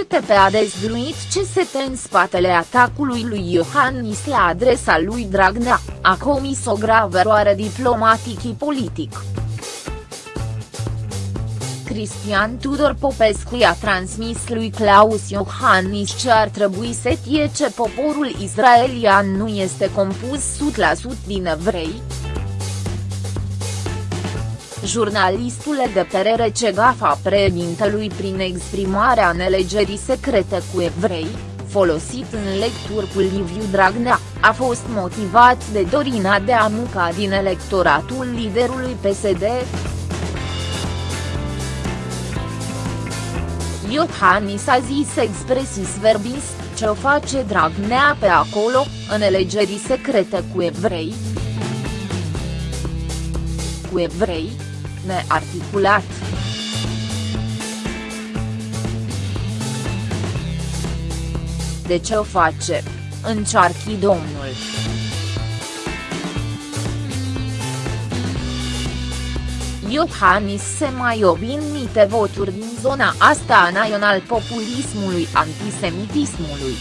RTP a dezvăluit ce se te în spatele atacului lui Iohannis la adresa lui Dragnea, a comis o gravă eroare diplomatic și politic. Cristian Tudor Popescu i-a transmis lui Claus Iohannis ce ar trebui să tie ce poporul israelian nu este compus 100% din evrei, Jurnalistul de părere ce gafa președintelui prin exprimarea nelegerii secrete cu evrei, folosit în lecturi cu Liviu Dragnea, a fost motivat de Dorina de Amuca din electoratul liderului PSD. Iohannis a zis expresis verbis, ce o face Dragnea pe acolo, în elegerii secrete cu evrei. Cu evrei, nearticulat. De ce o face? Încearchi domnul. Iohannis se mai obinite voturi din zona asta a național populismului antisemitismului.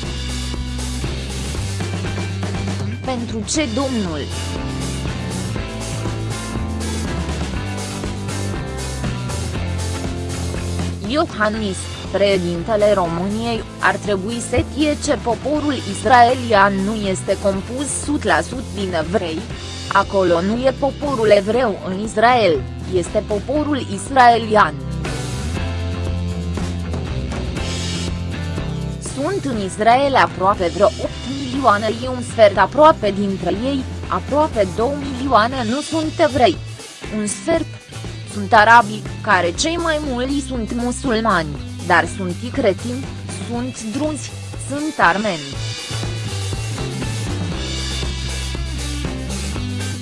Pentru ce domnul? Iohannis, președintele României, ar trebui să fie ce poporul israelian nu este compus 100% din evrei. Acolo nu e poporul evreu în Israel, este poporul israelian. Sunt în Israel aproape vreo 8 milioane și un sfert aproape dintre ei, aproape 2 milioane nu sunt evrei. Un sfert sunt arabii, care cei mai mulți sunt musulmani, dar sunt și cretini, sunt drunzi, sunt armeni.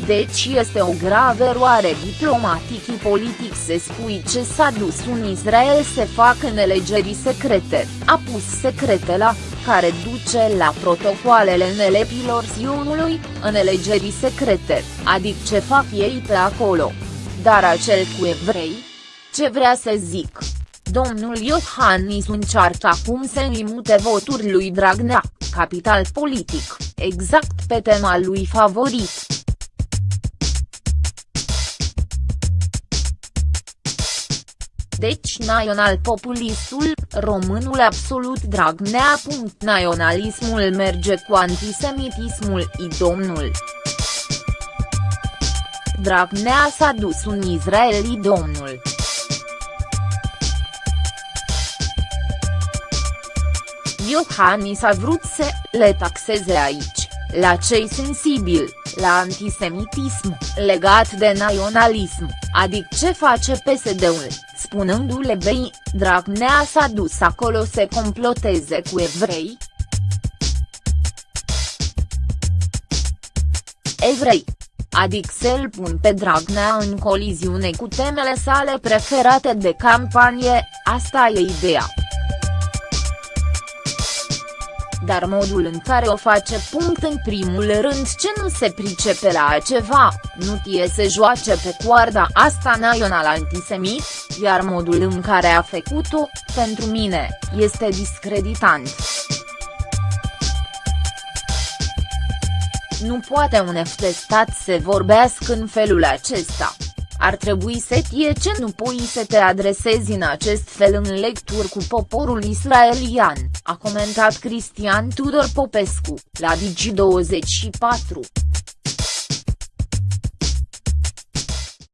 Deci este o gravă eroare diplomatic și politic să spui ce s-a dus în Israel să facă nelegerii secrete, a pus secrete la, care duce la protocoalele nelepilor Sionului, în elegerii secrete, adică ce fac ei pe acolo. Dar acel cu evrei? Ce vrea să zic? Domnul Iohannis încearcă acum să limute voturi lui Dragnea, capital politic, exact pe tema lui favorit. Deci național populistul, românul absolut Dragnea. Naționalismul merge cu antisemitismul i domnul. Dragnea s-a dus în Israel domnul. Iohannis a vrut să le taxeze aici, la cei sensibili, la antisemitism, legat de naționalism, adică ce face PSD-ul, spunându-le bei, Dragnea s-a dus acolo să comploteze cu evrei. Evrei adică să-l pun pe Dragnea în coliziune cu temele sale preferate de campanie, asta e ideea. Dar modul în care o face punct în primul rând ce nu se pricepe la ceva, nu tie să joace pe coarda asta național antisemit, iar modul în care a făcut-o, pentru mine, este discreditant. Nu poate un F de stat să vorbească în felul acesta. Ar trebui să fie ce nu pui să te adresezi în acest fel în lecturi cu poporul israelian, a comentat Cristian Tudor Popescu, la Digi24.